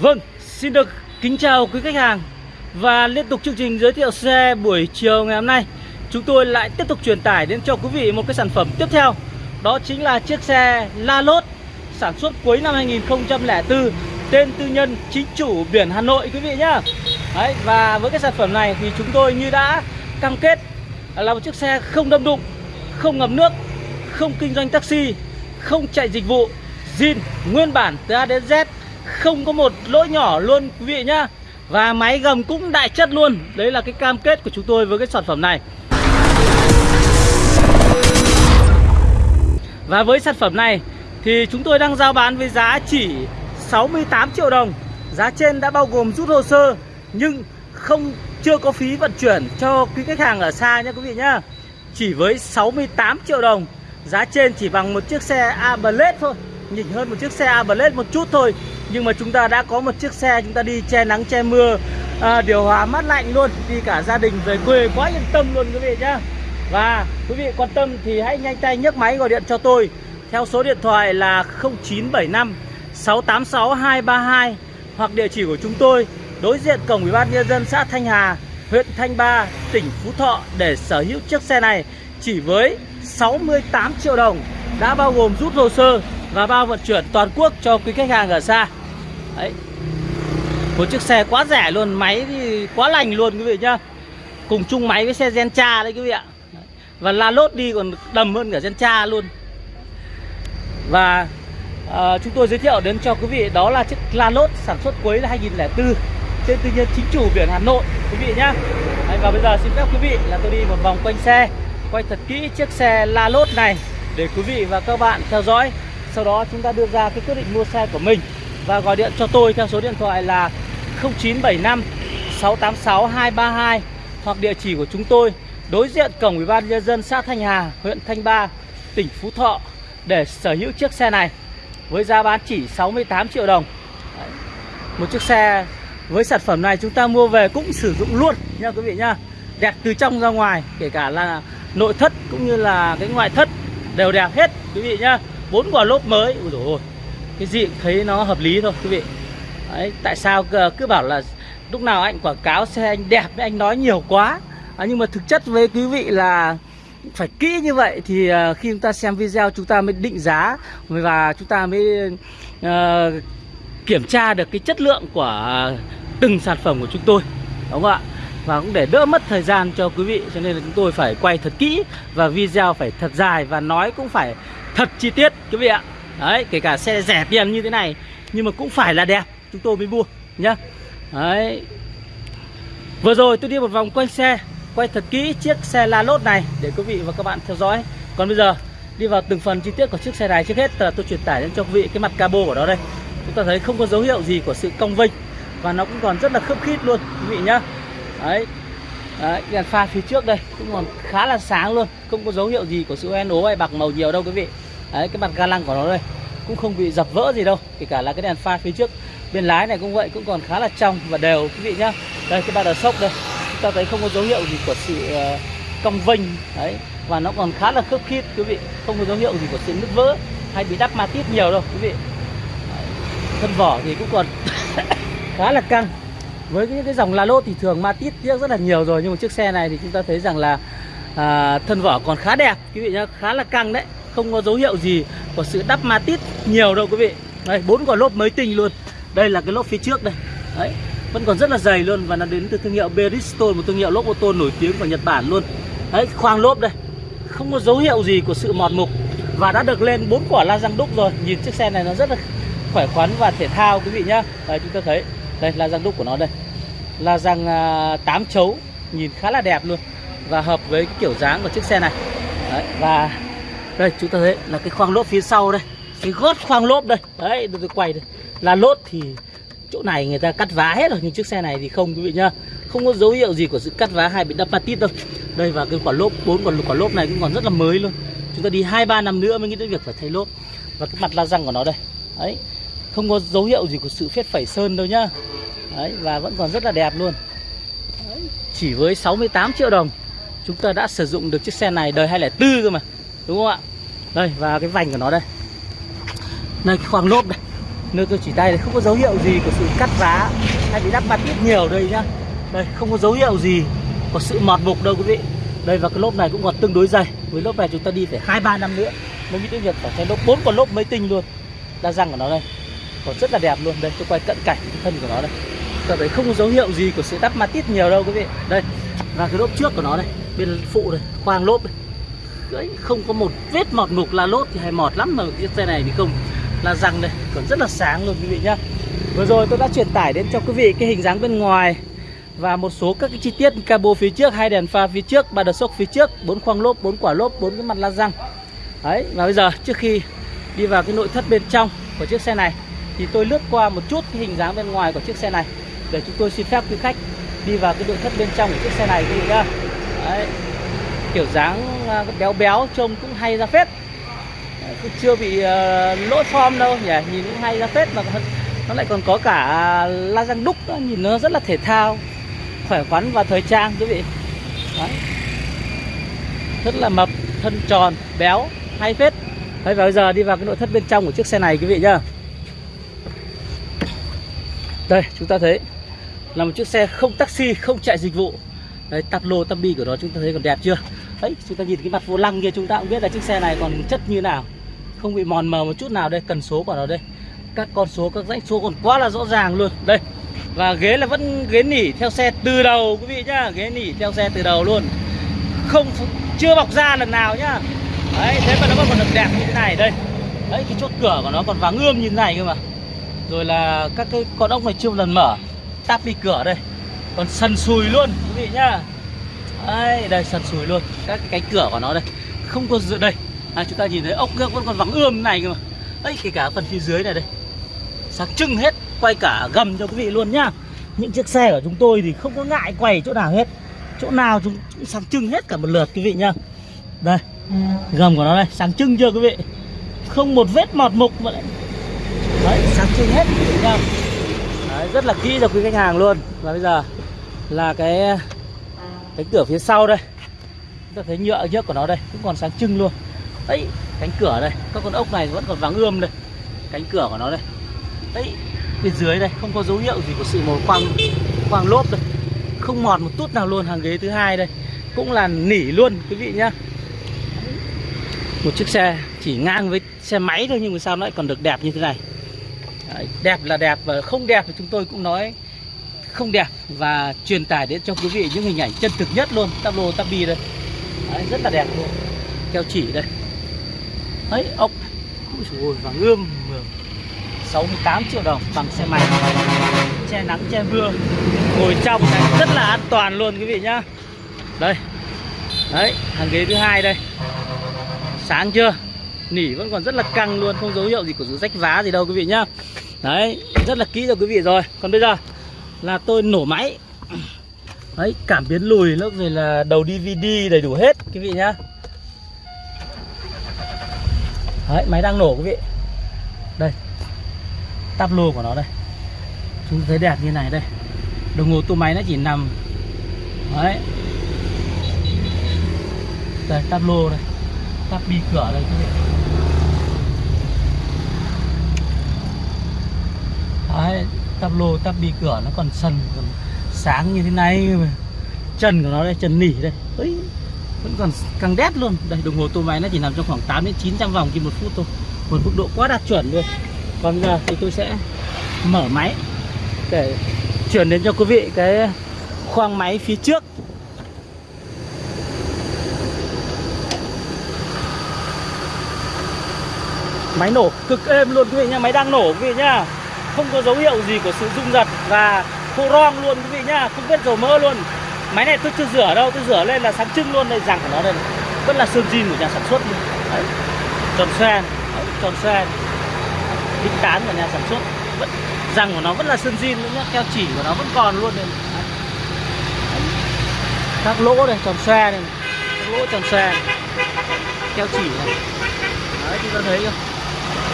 Vâng, xin được kính chào quý khách hàng Và liên tục chương trình giới thiệu xe buổi chiều ngày hôm nay. Chúng tôi lại tiếp tục truyền tải đến cho quý vị một cái sản phẩm tiếp theo Đó chính là chiếc xe La Lốt Sản xuất cuối năm 2004 Tên tư nhân chính chủ biển Hà Nội quý vị nhá. Đấy, Và với cái sản phẩm này thì chúng tôi như đã cam kết Là một chiếc xe không đâm đụng Không ngập nước Không kinh doanh taxi Không chạy dịch vụ zin nguyên bản từ A đến Z không có một lỗi nhỏ luôn, quý vị nhá. Và máy gầm cũng đại chất luôn. Đấy là cái cam kết của chúng tôi với cái sản phẩm này. Và với sản phẩm này thì chúng tôi đang giao bán với giá chỉ 68 triệu đồng. Giá trên đã bao gồm rút hồ sơ, nhưng không, chưa có phí vận chuyển cho quý khách hàng ở xa nhé quý vị nhá. Chỉ với 68 triệu đồng. Giá trên chỉ bằng một chiếc xe A thôi, nhỉnh hơn một chiếc xe A một chút thôi nhưng mà chúng ta đã có một chiếc xe chúng ta đi che nắng che mưa. À, điều hòa mát lạnh luôn đi cả gia đình về quê quá yên tâm luôn quý vị nhá. Và quý vị quan tâm thì hãy nhanh tay nhấc máy gọi điện cho tôi. Theo số điện thoại là 0975 686 232 hoặc địa chỉ của chúng tôi đối diện cổng ủy ban nhân dân xã Thanh Hà, huyện Thanh Ba, tỉnh Phú Thọ để sở hữu chiếc xe này chỉ với 68 triệu đồng đã bao gồm rút hồ sơ và bao vận chuyển toàn quốc cho quý khách hàng ở xa. Đấy. Một chiếc xe quá rẻ luôn, máy thì quá lành luôn quý vị nhá. Cùng chung máy với xe Gentra đấy quý vị ạ. Và la lốt đi còn đầm hơn cả Gentra luôn. Và à, chúng tôi giới thiệu đến cho quý vị đó là chiếc la lốt sản xuất cuối là 2004 trên tư nhân chính chủ biển Hà Nội quý vị nhá. Đấy, và bây giờ xin phép quý vị là tôi đi một vòng quanh xe quay thật kỹ chiếc xe la lốt này để quý vị và các bạn theo dõi sau đó chúng ta đưa ra cái quyết định mua xe của mình và gọi điện cho tôi theo số điện thoại là 0975 686 232 hoặc địa chỉ của chúng tôi đối diện cổng Ủy ban nhân dân xã Thanh Hà, huyện Thanh Ba, tỉnh Phú Thọ để sở hữu chiếc xe này với giá bán chỉ 68 triệu đồng. Một chiếc xe với sản phẩm này chúng ta mua về cũng sử dụng luôn nha quý vị nha Đẹp từ trong ra ngoài, kể cả là nội thất cũng như là cái ngoại thất đều đẹp hết quý vị nhá. Bốn quả lốp mới. Ui dồi ôi cái gì cũng thấy nó hợp lý thôi quý vị. Đấy, tại sao cứ bảo là lúc nào anh quảng cáo xe anh đẹp anh nói nhiều quá. À, nhưng mà thực chất với quý vị là phải kỹ như vậy thì à, khi chúng ta xem video chúng ta mới định giá và chúng ta mới uh, kiểm tra được cái chất lượng của từng sản phẩm của chúng tôi đúng không ạ? Và cũng để đỡ mất thời gian cho quý vị cho nên là chúng tôi phải quay thật kỹ và video phải thật dài và nói cũng phải thật chi tiết quý vị ạ. Đấy, kể cả xe rẻ tiền như thế này Nhưng mà cũng phải là đẹp Chúng tôi mới mua nhá. Đấy. Vừa rồi tôi đi một vòng quanh xe Quay thật kỹ chiếc xe La Lốt này Để quý vị và các bạn theo dõi. Còn bây giờ đi vào từng phần chi tiết của chiếc xe này Trước hết là tôi truyền tải đến cho quý vị cái mặt cabo của nó đây. Chúng ta thấy không có dấu hiệu gì của sự cong vênh Và nó cũng còn rất là khớp khít luôn Quý vị nhá. Đấy. Đấy, đèn pha phía trước đây cũng còn khá là sáng luôn Không có dấu hiệu gì của sự hoen ố hay bạc màu nhiều đâu quý vị. Đấy, cái mặt ga lăng của nó đây cũng không bị dập vỡ gì đâu kể cả là cái đèn pha phía trước. Bên lái này cũng vậy cũng còn khá là trong và đều quý vị nhá. Đây cái ba đờ sốc đây chúng ta thấy không có dấu hiệu gì của sự uh, cong vênh đấy và nó còn khá là khớp khít quý vị. Không có dấu hiệu gì của sự nứt vỡ hay bị đắp ma tít nhiều đâu quý vị. Thân vỏ thì cũng còn khá là căng. Với những cái dòng la lốt thì thường ma tít tiếc rất là nhiều rồi nhưng mà chiếc xe này thì chúng ta thấy rằng là à, thân vỏ còn khá đẹp quý vị nhá khá là căng đấy không có dấu hiệu gì của sự đắp ma tít nhiều đâu quý vị. Đây bốn quả lốp mới tinh luôn. Đây là cái lốp phía trước đây. Đấy vẫn còn rất là dày luôn và nó đến từ thương hiệu Bridgestone một thương hiệu lốp ô tô nổi tiếng của Nhật Bản luôn. Đấy khoang lốp đây. Không có dấu hiệu gì của sự mọt mục và đã được lên bốn quả la răng đúc rồi. Nhìn chiếc xe này nó rất là khỏe khoắn và thể thao quý vị nhá. Đây chúng ta thấy đây la răng đúc của nó đây. La răng uh, 8 chấu nhìn khá là đẹp luôn và hợp với cái kiểu dáng của chiếc xe này. Đấy, và đây, chúng ta thấy là cái khoang lốp phía sau đây. Cái gót khoang lốp đây. Đấy, tôi quay đây. Là lốt thì chỗ này người ta cắt vá hết rồi, nhưng chiếc xe này thì không, quý vị nhá. Không có dấu hiệu gì của sự cắt vá hay bị đập patit đâu. Đây, và cái quả lốp, bốn quả quả lốp này cũng còn rất là mới luôn. Chúng ta đi hai, ba năm nữa mới nghĩ đến việc phải thay lốp. Và cái mặt la răng của nó đây. Đấy, không có dấu hiệu gì của sự phết phẩy sơn đâu nhá. Đấy, và vẫn còn rất là đẹp luôn. Đấy. chỉ với 68 triệu đồng, chúng ta đã sử dụng được chiếc xe này đời 2004 cơ mà đúng không ạ? Đây, và cái vành của nó đây. Đây cái khoảng lốp đây nơi tôi chỉ tay đây, không có dấu hiệu gì của sự cắt giá. Hay bị đắp mặt ít nhiều đây nhá. Đây, không có dấu hiệu gì có sự mọt mục đâu quý vị. Đây, và cái lốp này cũng còn tương đối dày. Với lốp này chúng ta đi phải hai, ba năm nữa mới nghĩ đến việc phải thay lốp bốn con lốp mới tinh luôn. Đa răng của nó đây. Còn rất là đẹp luôn. Đây, tôi quay cận cảnh cái thân của nó đây. Ta thấy không có dấu hiệu gì của sự đắp mặt ít nhiều đâu quý vị. Đây, và cái lốp trước của nó đây. Bên phụ đây, khoang lốp đây cưỡi, không có một vết mọt mục la lốt thì hay mọt lắm mà chiếc xe này thì không. Là răng đây, còn rất là sáng luôn quý vị nhá. Vừa rồi tôi đã truyền tải đến cho quý vị cái hình dáng bên ngoài và một số các cái chi tiết cabo phía trước, hai đèn pha phía trước, ba đợt sốc phía trước, bốn khoang lốp, bốn quả lốp, bốn cái mặt la răng. Đấy, và bây giờ trước khi đi vào cái nội thất bên trong của chiếc xe này thì tôi lướt qua một chút cái hình dáng bên ngoài của chiếc xe này để chúng tôi xin phép quý khách đi vào cái nội thất bên trong của chiếc xe này quý vị nhá. Đấy kiểu dáng à, béo béo trông cũng hay ra phết. Ờ, cũng chưa bị ờ, lỗi form đâu nhỉ nhìn cũng hay ra phết mà nó lại còn có cả à, la răng đúc đó, nhìn nó rất là thể thao khỏe khoắn và thời trang quý vị. Đấy. rất là mập thân tròn béo hay phết. Đấy, và bây giờ đi vào cái nội thất bên trong của chiếc xe này quý vị nhá. Đây chúng ta thấy là một chiếc xe không taxi không chạy dịch vụ đấy tắp lô tắp bi của nó, chúng ta thấy còn đẹp chưa? Đấy, chúng ta nhìn cái mặt vô lăng kia, chúng ta cũng biết là chiếc xe này còn chất như nào. Không bị mòn mờ một chút nào đây, cần số của nó đây. Các con số, các dãy số còn quá là rõ ràng luôn. Đây, và ghế là vẫn ghế nỉ theo xe từ đầu, quý vị nhá. Ghế nỉ theo xe từ đầu luôn. Không, chưa bọc da lần nào nhá. Đấy, thế mà nó còn được đẹp như thế này, đây. Đấy, cái chốt cửa của nó còn vàng ươm như thế này cơ mà. Rồi là các cái con ốc này chưa một lần mở. Tắp đi cửa đây còn sần sùi luôn quý vị nhá. Đây đây sần sùi luôn. Các cái cánh cửa của nó đây không có dự đây. À, chúng ta nhìn thấy ốc vẫn còn vắng ươm này cơ mà. Ấy kể cả phần phía dưới này đây. Sáng trưng hết quay cả gầm cho quý vị luôn nhá. Những chiếc xe của chúng tôi thì không có ngại quay chỗ nào hết. Chỗ nào chúng sáng trưng hết cả một lượt quý vị nhá. Đây gầm của nó đây sáng trưng chưa quý vị? Không một vết mọt mục mà lại đấy sáng trưng hết quý vị nhá. Đấy, rất là kỹ cho quý khách hàng luôn. Và bây giờ là cái cánh cửa phía sau đây. Chúng ta thấy nhựa nhớt của nó đây cũng còn sáng trưng luôn. Đấy cánh cửa đây các con ốc này vẫn còn vàng ươm đây. Cánh cửa của nó đây. Đấy bên dưới đây không có dấu hiệu gì của sự màu quang quang lốp đây. Không mọt một chút nào luôn hàng ghế thứ hai đây. Cũng là nỉ luôn quý vị nhá. Một chiếc xe chỉ ngang với xe máy thôi nhưng mà sao nó lại còn được đẹp như thế này? Đấy, đẹp là đẹp và không đẹp thì chúng tôi cũng nói không đẹp và truyền tải đến cho quý vị những hình ảnh chân thực nhất luôn. Tắp lô tắp bi đây. Đấy, rất là đẹp luôn. Keo chỉ đây. Đấy ốc. Ôi và ươm. 68 triệu đồng bằng xe máy. Che nắng che mưa. Ngồi trong này rất là an toàn luôn quý vị nhá. Đây. Đấy hàng ghế thứ hai đây. Sáng chưa? Nỉ vẫn còn rất là căng luôn không dấu hiệu gì của sự rách vá gì đâu quý vị nhá. Đấy rất là kỹ cho quý vị rồi. Còn bây giờ? Là tôi nổ máy. Đấy, cảm biến lùi lớp rồi là đầu DVD đầy đủ hết, quý vị nhá. Đấy, máy đang nổ, quý vị. Đây, tắp lô của nó đây. Chúng thấy đẹp như này đây. Đồng hồ tua máy nó chỉ nằm. Đấy. Đây, tắp lô đây. Tắp bi cửa đây, quý vị. Đấy tắp lô, tắp bi cửa, nó còn sần, còn sáng như thế này. Chân của nó đây, chân nỉ đây. Ấy vẫn còn căng đét luôn. Đây, đồng hồ tua máy nó chỉ nằm trong khoảng 8 đến 900 vòng trên một phút thôi. Một mức độ quá đạt chuẩn luôn. Còn giờ thì tôi sẽ mở máy để chuyển đến cho quý vị cái khoang máy phía trước. Máy nổ cực êm luôn, quý vị nha Máy đang nổ, quý vị nha. Không có dấu hiệu gì của sự rung giật Và khô rong luôn, quý vị nhá. Không biết dầu mỡ luôn. Máy này tôi chưa rửa đâu, Tôi rửa lên là sáng trưng luôn đây Rằng của nó đây Vẫn là sơn zin của nhà sản xuất luôn. Đấy. Tròn xoe Tròn xoe đính tán của nhà sản xuất. Vẫn răng của nó vẫn là sơn zin nữa nhá. Keo chỉ của nó vẫn còn luôn đây các lỗ đây, tròn xoe này. Các lỗ tròn xoe keo chỉ này. Đấy, chúng ta thấy không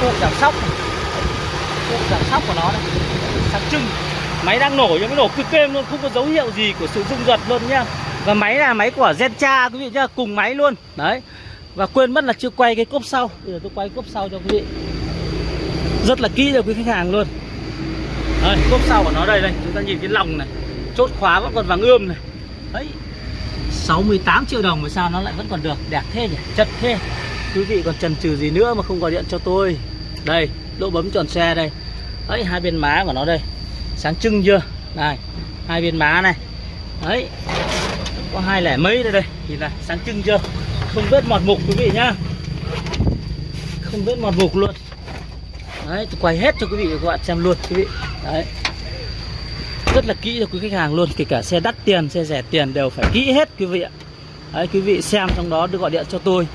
cụ giảm sóc này cụ giảm sóc của nó này. Sáng trưng máy đang nổ nhưng nó nổ cực êm luôn không có dấu hiệu gì của sự rung giật luôn nhá và máy là máy của Zencha quý vị nhá cùng máy luôn. Đấy. Và quên mất là chưa quay cái cốp sau. Bây giờ tôi quay cốp sau cho quý vị. Rất là kỹ cho quý khách hàng luôn. Đấy, cốp sau của nó đây đây chúng ta nhìn cái lòng này. Chốt khóa vẫn còn vàng ươm này. Đấy. 68 triệu đồng mà sao nó lại vẫn còn được. Đẹp thế nhỉ chất thế. Quý vị còn chần chừ gì nữa mà không gọi điện cho tôi. Đây lỗ bấm tròn xe đây. Đấy, hai bên má của nó đây. Sáng trưng chưa? Này, hai bên má này. Đấy, có hai lẻ mấy đây đây. Nhìn này, sáng trưng chưa? Không vết mọt mục quý vị nhá. Không vết mọt mục luôn. Đấy, tôi quay hết cho quý vị và các bạn xem luôn, quý vị. Đấy. Rất là kỹ cho quý khách hàng luôn, kể cả xe đắt tiền, xe rẻ tiền đều phải kỹ hết, quý vị ạ. Đấy, quý vị xem trong đó được gọi điện cho tôi.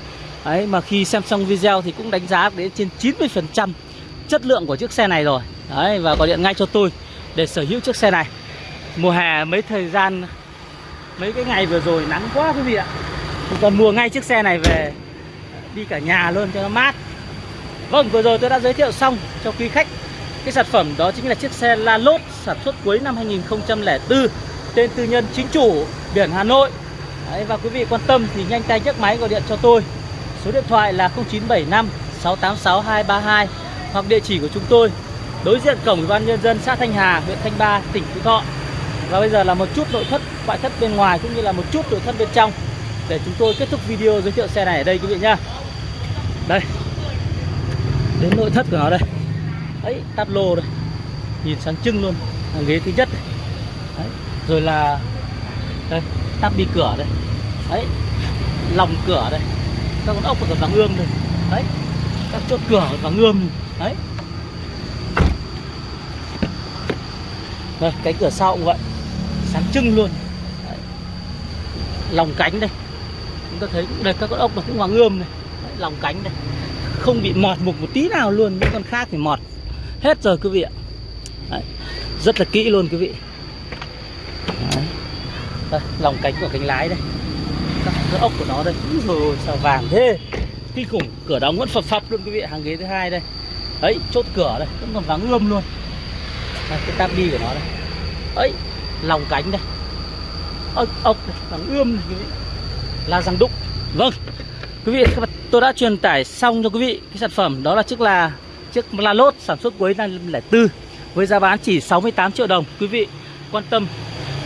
Đấy, mà khi xem xong video thì cũng đánh giá đến trên 90 phần trăm chất lượng của chiếc xe này rồi. Đấy và gọi điện ngay cho tôi để sở hữu chiếc xe này. Mùa hè mấy thời gian mấy cái ngày vừa rồi nắng quá quý vị ạ. Còn mua ngay chiếc xe này về đi cả nhà luôn cho nó mát. Vâng vừa rồi tôi đã giới thiệu xong cho quý khách cái sản phẩm đó chính là chiếc xe La Lốt sản xuất cuối năm 2004 tên tư nhân chính chủ biển Hà Nội. Đấy, và quý vị quan tâm thì nhanh tay nhấc máy gọi điện cho tôi. Số điện thoại là 0975 686 232 hoặc địa chỉ của chúng tôi, đối diện cổng ủy ban nhân dân xã Thanh Hà, huyện Thanh Ba, tỉnh Phú Thọ. Và bây giờ là một chút nội thất, ngoại thất bên ngoài cũng như là một chút nội thất bên trong để chúng tôi kết thúc video giới thiệu xe này ở đây quý vị nhá. Đây. Đến nội thất của nó đây. Ấy tắp lô đây. Nhìn sáng trưng luôn. Hàng ghế thứ nhất. Đấy. rồi là đây tắp đi cửa đây. Đấy, lòng cửa đây. Các con ốc và vàng ươm đây. Đấy, các chốt cửa còn vàng ươm đấy. Đây cái cửa sau cũng vậy. Sáng trưng luôn. Đấy. lòng cánh đây. Chúng ta thấy đây các con ốc nó cũng vàng ươm này. Đấy, lòng cánh đây. Không bị mọt mục một tí nào luôn những con khác thì mọt. Hết rồi quý vị ạ. Đấy. rất là kỹ luôn quý vị. Đấy. Đây, lòng cánh của cánh lái đây. Các cái ốc của nó đây. Rồi sao vàng thế. Kinh khủng. Cửa đóng vẫn phập phập luôn quý vị hàng ghế thứ hai đây ấy chốt cửa đây. Vẫn còn vắng ươm luôn. Đây, cái tab đi của nó đây. Ấy lòng cánh đây. Ốc, ốc đây, vàng ươm này quý vị. Là răng đúc. Vâng. Quý vị các bạn tôi đã truyền tải xong cho quý vị cái sản phẩm. Đó là chiếc là chiếc La Lốt sản xuất cuối năm 2004 với giá bán chỉ 68 triệu đồng. Quý vị quan tâm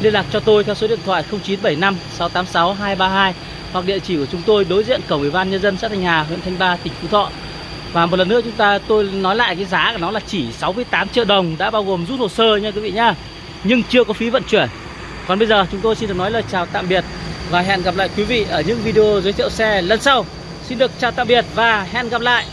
liên lạc cho tôi theo số điện thoại 0975 686 232 hoặc địa chỉ của chúng tôi đối diện cổng ủy ban nhân dân xã Thanh Hà, huyện Thanh Ba, tỉnh Phú Thọ. Và một lần nữa chúng ta, tôi nói lại cái giá của nó là chỉ 68 triệu đồng, đã bao gồm rút hồ sơ nha quý vị nhá. Nhưng chưa có phí vận chuyển. Còn bây giờ chúng tôi xin được nói lời chào tạm biệt và hẹn gặp lại quý vị ở những video giới thiệu xe lần sau. Xin được chào tạm biệt và hẹn gặp lại